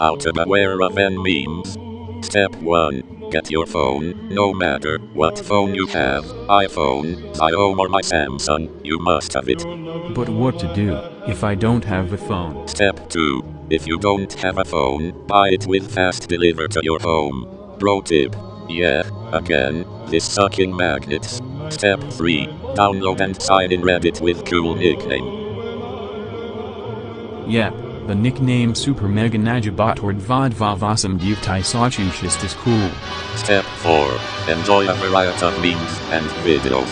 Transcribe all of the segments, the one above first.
How to beware of N memes. Step 1. Get your phone, no matter what phone you have, iPhone, Xiaomi or my Samsung, you must have it. But what to do if I don't have a phone? Step 2. If you don't have a phone, buy it with fast deliver to your home. Pro tip. Yeah, again, this sucking magnets. Step 3. Download and sign in Reddit with cool nickname. Yep, the nickname Super Mega Najibot or Dvodvavasam Divtai is cool. Step 4. Enjoy a variety of memes and videos.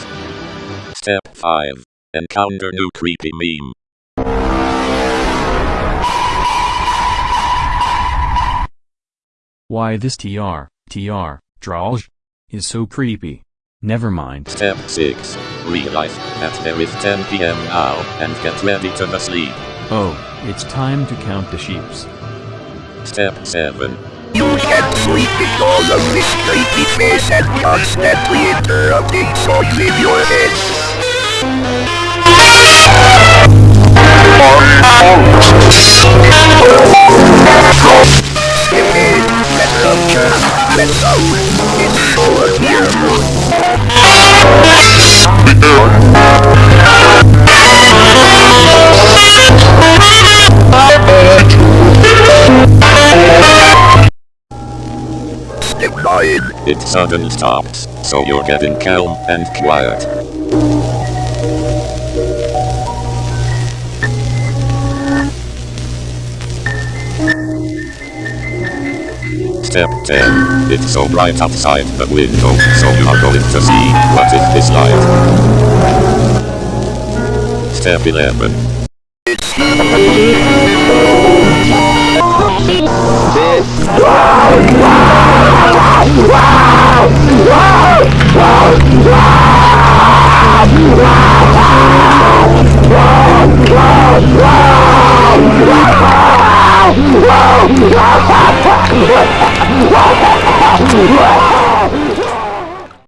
Step 5. Encounter new creepy meme. Why this TR, TR, Drolj? Is so creepy. Never mind. Step 6. Realize that there is 10 pm now and get ready to sleep. Oh, it's time to count the sheeps. Step 7. You can't sleep because of this creepy face that constantly interrupting so you in your head. Step 9. It suddenly stops, so you're getting calm and quiet. Step 10. It's so bright outside the window, so you are going to see what is this light. Step 11. Wow!